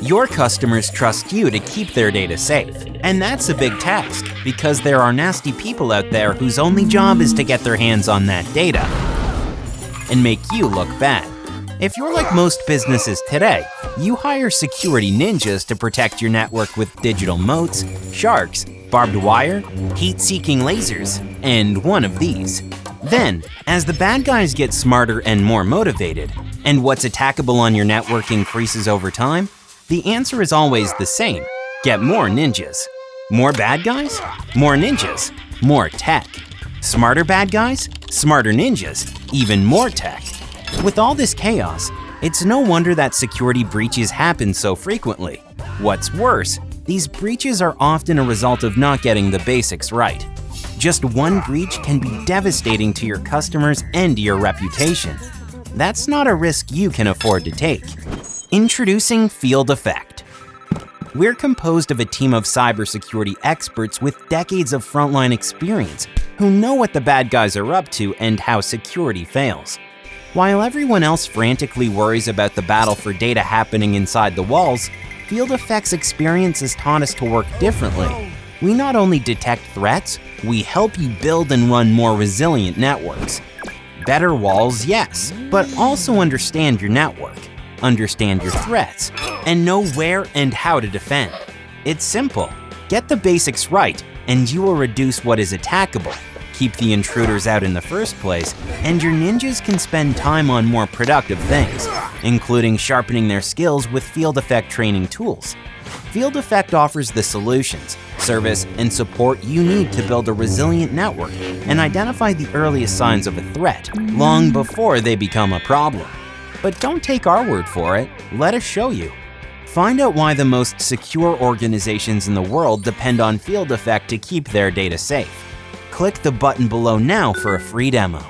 Your customers trust you to keep their data safe. And that's a big task, because there are nasty people out there whose only job is to get their hands on that data and make you look bad. If you're like most businesses today, you hire security ninjas to protect your network with digital moats, sharks, barbed wire, heat-seeking lasers, and one of these. Then, as the bad guys get smarter and more motivated, and what's attackable on your network increases over time, the answer is always the same. Get more ninjas. More bad guys? More ninjas. More tech. Smarter bad guys? Smarter ninjas. Even more tech. With all this chaos, it's no wonder that security breaches happen so frequently. What's worse, these breaches are often a result of not getting the basics right. Just one breach can be devastating to your customers and your reputation. That's not a risk you can afford to take. Introducing Field Effect. We're composed of a team of cybersecurity experts with decades of frontline experience who know what the bad guys are up to and how security fails. While everyone else frantically worries about the battle for data happening inside the walls, Field Effect's experience has taught us to work differently. We not only detect threats, we help you build and run more resilient networks. Better walls, yes, but also understand your network, understand your threats, and know where and how to defend. It's simple. Get the basics right, and you will reduce what is attackable, keep the intruders out in the first place, and your ninjas can spend time on more productive things, including sharpening their skills with Field Effect training tools. Field Effect offers the solutions, service, and support you need to build a resilient network and identify the earliest signs of a threat long before they become a problem. But don't take our word for it, let us show you. Find out why the most secure organizations in the world depend on Field Effect to keep their data safe click the button below now for a free demo.